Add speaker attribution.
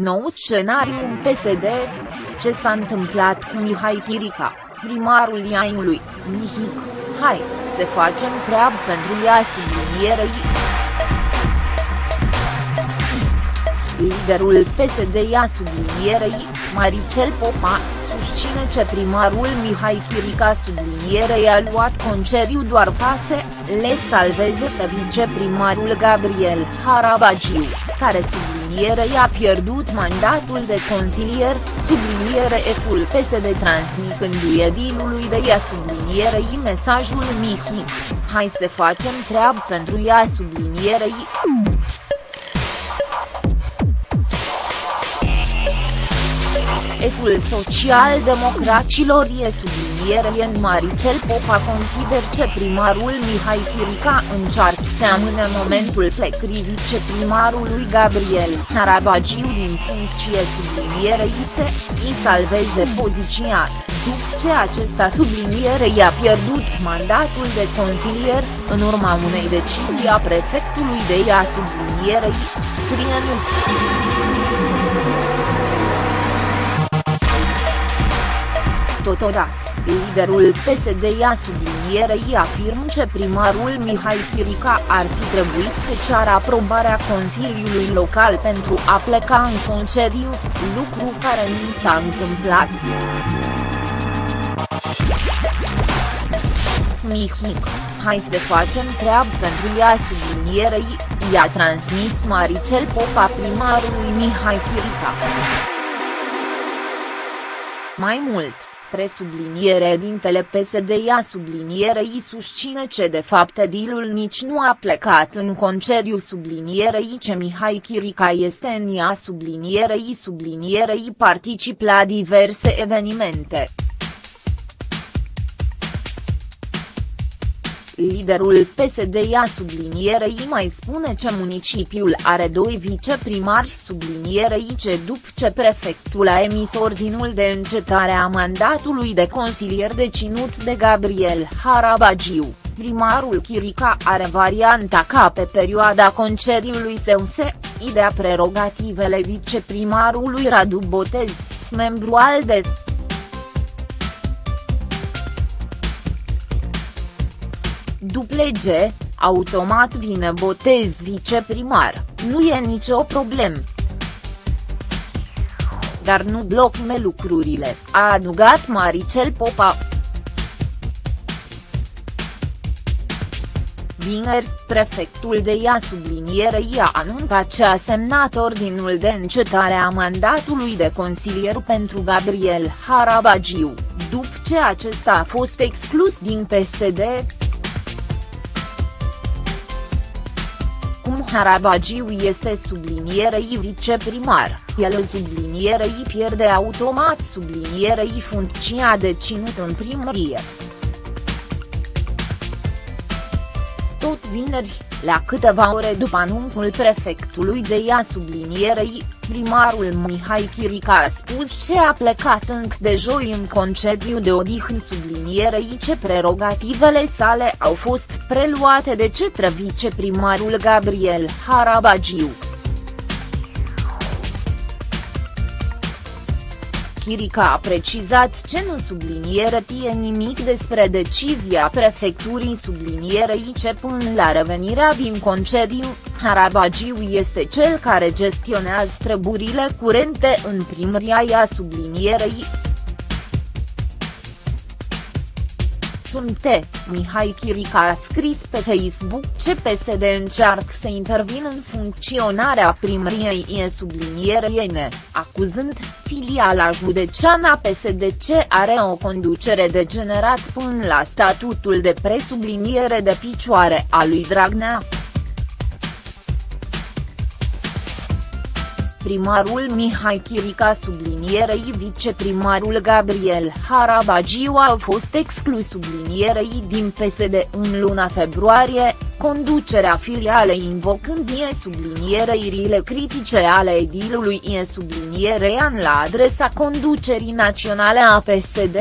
Speaker 1: Nou scenariu în PSD? Ce s-a întâmplat cu Mihai Chirica, primarul Iainului, Mihic, hai, să facem treabă pentru ea sublinierei. Liderul PSD ia sublinierei, Maricel Popa, susține ce primarul Mihai Chirica sublinierei a luat concediu doar ca să le salveze pe viceprimarul Gabriel Harabagiu, care sublinierei a pierdut mandatul de consilier, subliniere F-ul PSD transmitându-i edilului de ea sublinierei mesajul Mihic, hai să facem treabă pentru ea sublinierei. F-ul social-democraților e subliniere în Maricel Popa consider ce primarul Mihai Chirica încearcă să amâne momentul plecării viceprimarului Gabriel Harabagiu din funcție sublinierei se, îi salveze poziția, după ce acesta subliniere i-a pierdut mandatul de consilier, în urma unei decizii a prefectului de ea sublinierei, scrie NUS. Totodată, liderul PSD ia sublinierei afirmă ce primarul Mihai Chirica ar fi trebuit să ceară aprobarea Consiliului Local pentru a pleca în concediu, lucru care nu s-a întâmplat. Mihic, hai să facem treabă pentru ea sublinierei, i-a transmis Maricel Popa primarului Mihai Chirica. Mai mult, Presubliniere dintele PSD ia sublinierei susține ce de fapt edilul nici nu a plecat în concediu sublinierei ce Mihai Chirica este în ea sublinierei sublinierei particip la diverse evenimente. Liderul PSD ia sublinierei mai spune că municipiul are doi viceprimari sublinierei ce după ce prefectul a emis ordinul de încetare a mandatului de consilier deținut de Gabriel Harabagiu, primarul Chirica are varianta ca pe perioada concediului său se, idea prerogativele viceprimarului Radu Botez, membru al de Duplege, automat vine botez viceprimar, nu e nicio problemă. Dar nu blocme lucrurile, a adugat Maricel Popa. Vineri, prefectul de ea sublinierei a anuncat ce a semnat ordinul de încetare a mandatului de consilier pentru Gabriel Harabagiu, după ce acesta a fost exclus din PSD. Harabagiu este sublinierei viceprimar, el sublinierei pierde automat sublinierei funcția deținut în primărie. Tot vineri, la câteva ore după anunțul prefectului de ea sublinierei, primarul Mihai Chirica a spus ce a plecat încă de joi în concediu de odihnă sublinierei ce prerogativele sale au fost preluate de cetre viceprimarul Gabriel Harabagiu. Chirica a precizat ce nu subliniere tie nimic despre decizia prefecturii sublinierei ce până la revenirea din concediu, Harabagiu este cel care gestionează treburile curente în primăria ea sublinierei. Sunte, Mihai Chirica a scris pe Facebook ce PSD încearcă să intervină în funcționarea primăriei e sublinierei acuzând filiala județeană PSD ce are o conducere degenerat până la statutul de presubliniere de picioare a lui Dragnea. Primarul Mihai Chirica sublinierei viceprimarul Gabriel Harabagiu a fost exclus sublinierei din PSD în luna februarie, conducerea filialei invocând e sublinierei critice ale edilului e sublinierei la adresa conducerii naționale a PSD.